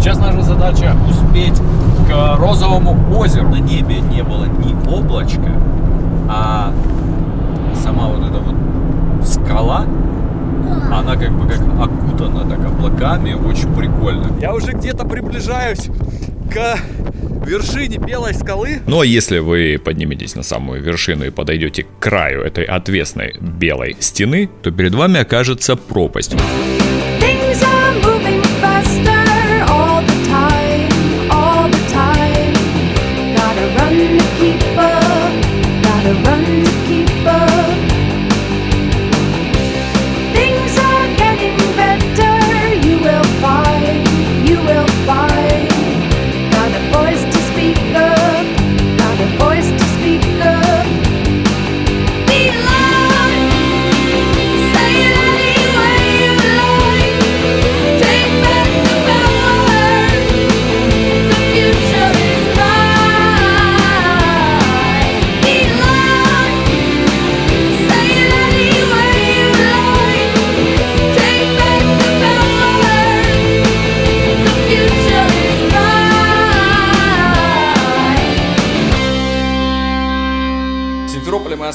Сейчас наша задача успеть к розовому озеру. На небе не было ни облачка, а сама вот эта вот скала, она как бы как окутана так облаками, очень прикольно. Я уже где-то приближаюсь к вершине белой скалы. Ну а если вы подниметесь на самую вершину и подойдете к краю этой отвесной белой стены, то перед вами окажется пропасть.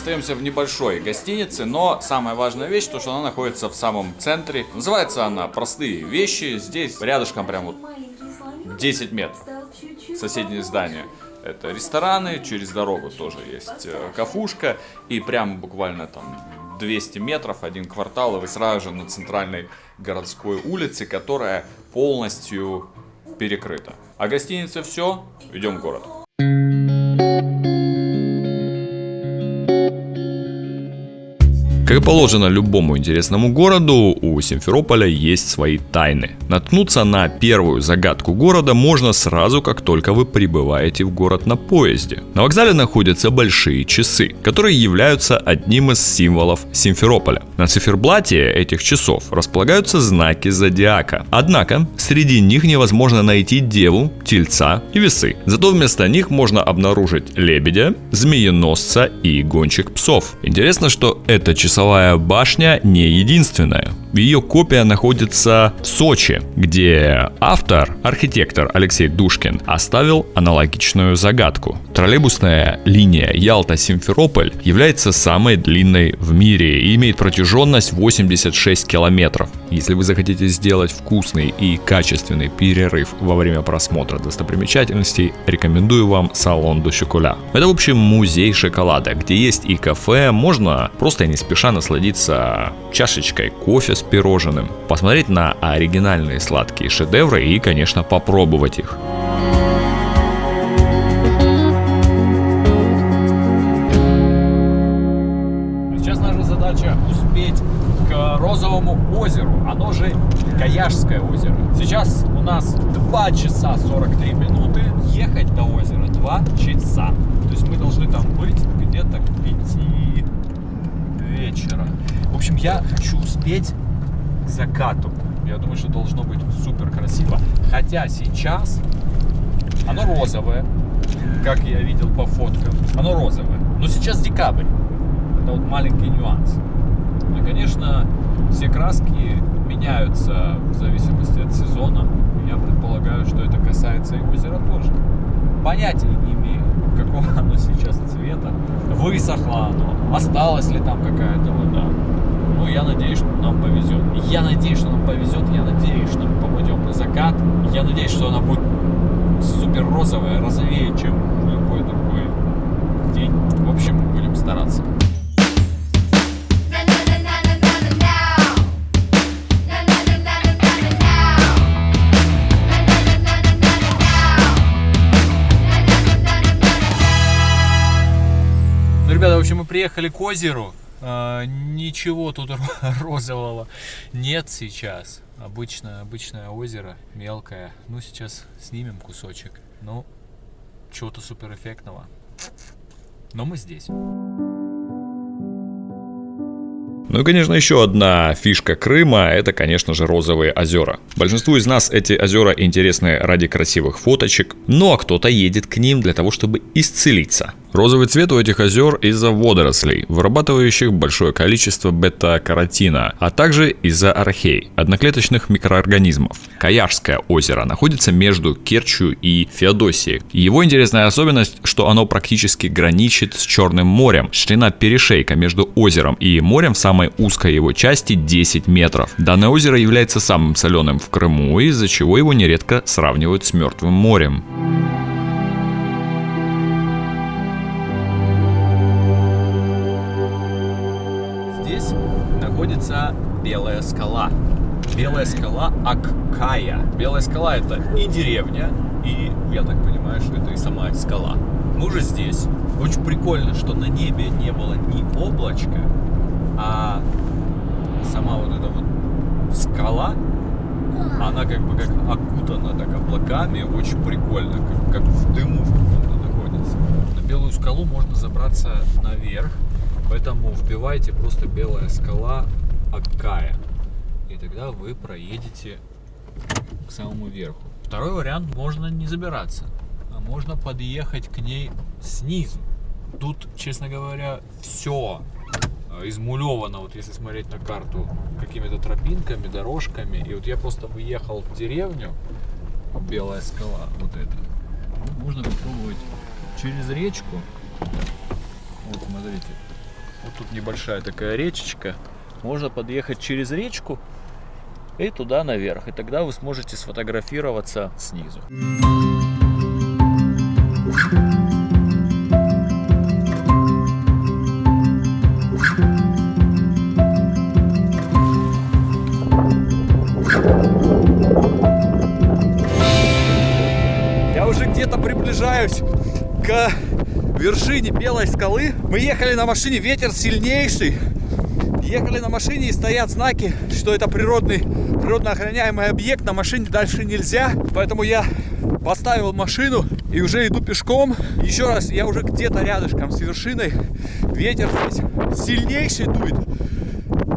Остаемся в небольшой гостинице, но самая важная вещь, то что она находится в самом центре. Называется она «Простые вещи». Здесь рядышком прям вот 10 метров соседнее здание. Это рестораны, через дорогу тоже есть э, кафушка, и прямо буквально там 200 метров, один квартал, и вы сразу же на центральной городской улице, которая полностью перекрыта. А гостиница все, идем в город. И положено любому интересному городу, у Симферополя есть свои тайны. Наткнуться на первую загадку города можно сразу, как только вы прибываете в город на поезде. На вокзале находятся большие часы, которые являются одним из символов Симферополя. На циферблате этих часов располагаются знаки зодиака. Однако, среди них невозможно найти деву, тельца и весы. Зато вместо них можно обнаружить лебедя, змееносца и гонщик псов. Интересно, что эта часовая башня не единственная. Ее копия находится в Сочи, где автор, архитектор Алексей Душкин, оставил аналогичную загадку. Троллейбусная линия Ялта-Симферополь является самой длинной в мире и имеет протяженность 86 километров. Если вы захотите сделать вкусный и качественный перерыв во время просмотра достопримечательностей, рекомендую вам салон до. Это, в общем, музей шоколада, где есть и кафе, можно просто не спеша насладиться чашечкой кофе с пирожным, посмотреть на оригинальные сладкие шедевры и, конечно, попробовать их. Сейчас наша задача успеть к Розовому озеру, оно же Каяжское озеро. Сейчас у нас 2 часа 43 минуты, ехать до озера 2 часа. То есть мы должны там быть где-то к 5 вечера. В общем, я хочу успеть к закату. Я думаю, что должно быть супер красиво. Хотя сейчас оно розовое, как я видел по фоткам. Оно розовое. Но сейчас декабрь. Это вот маленький нюанс. И, конечно, все краски меняются в зависимости от сезона. Я предполагаю, что это касается и озера тоже. Понятия не имею, какого оно сейчас цвета. Высохло оно, осталась ли там какая-то вода. Я надеюсь, что нам повезет. Я надеюсь, что нам повезет. Я надеюсь, что мы попадем на закат. Я надеюсь, что она будет супер розовая, розовее, чем любой другой день. В общем, будем стараться. Ну, ребята, в общем, мы приехали к озеру. А, ничего тут ро- розового нет сейчас. Обычное, обычное озеро, мелкое. Ну, сейчас снимем кусочек. Ну, чего-то суперэффектного. Но мы здесь. Ну и, конечно, еще одна фишка Крыма – это, конечно же, розовые озера. Большинству из нас эти озера интересны ради красивых фоточек, а кто-то едет к ним для того, чтобы исцелиться. Розовый цвет у этих озер из-за водорослей, вырабатывающих большое количество бета-каротина, а также из-за архей, одноклеточных микроорганизмов. Каяжское озеро находится между Керчью и Феодосией. Его интересная особенность, что оно практически граничит с Черным морем. Ширина перешейка между озером и морем в самой узкой его части 10 метров. Данное озеро является самым соленым в Крыму, из-за чего его нередко сравнивают с Мертвым морем. Находится Белая скала. Белая скала Аккая. Белая скала это и деревня, и, я так понимаю, что это и сама скала. Мы уже здесь. Очень прикольно, что на небе не было ни облачка, а сама вот эта вот скала, она как бы как окутана так облаками, очень прикольно, как, как в дыму находится. На белую скалу можно забраться наверх, поэтому вбивайте просто белая скала Аккая. И тогда вы проедете к самому верху. Второй вариант можно не забираться, а можно подъехать к ней снизу. Тут, честно говоря, все измулевано, вот если смотреть на карту, какими-то тропинками, дорожками. И вот я просто выехал в деревню, Белая скала, вот это. Ну, Можно попробовать через речку. Вот смотрите, вот тут небольшая такая речечка. Можно подъехать через речку и туда наверх. И тогда вы сможете сфотографироваться снизу. Я уже где-то приближаюсь к вершине Белой скалы. Мы ехали на машине, ветер сильнейший. Ехали на машине и стоят знаки, что это природный, природно охраняемый объект. На машине дальше нельзя. Поэтому я поставил машину и уже иду пешком. Еще раз, я уже где-то рядышком с вершиной. Ветер здесь сильнейший дует.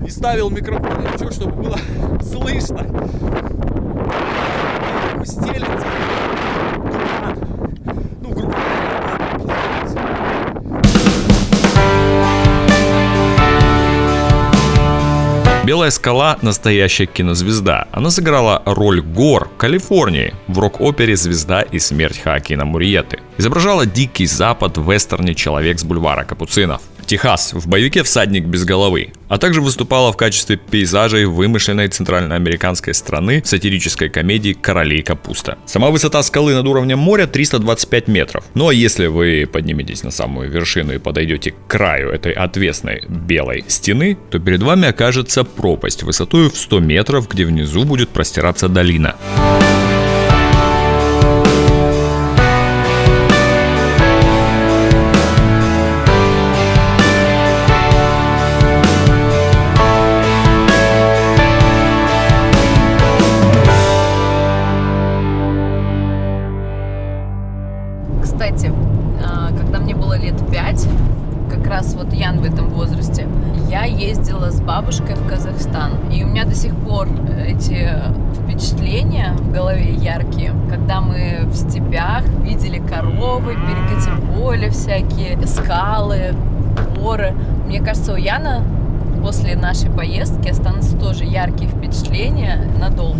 И ставил микрофон, чтобы было слышно. Стелится. Белая скала – настоящая кинозвезда. Она сыграла роль гор в Калифорнии в рок-опере «Звезда и смерть Хоакина Мурьеты». Изображала дикий запад в вестерне «Человек с бульвара Капуцинов». Техас в боевике «Всадник без головы», а также выступала в качестве пейзажей вымышленной центральноамериканской страны в сатирической комедии «Королей капуста». Сама высота скалы над уровнем моря 325 метров. Ну а если вы подниметесь на самую вершину и подойдете к краю этой отвесной белой стены, то перед вами окажется пропасть высотой в 100 метров, где внизу будет простираться долина. Бабушкой в Казахстан. И у меня до сих пор эти впечатления в голове яркие, когда мы в степях видели коровы, перекати поле всякие, скалы, горы. Мне кажется, у Яна после нашей поездки останутся тоже яркие впечатления надолго.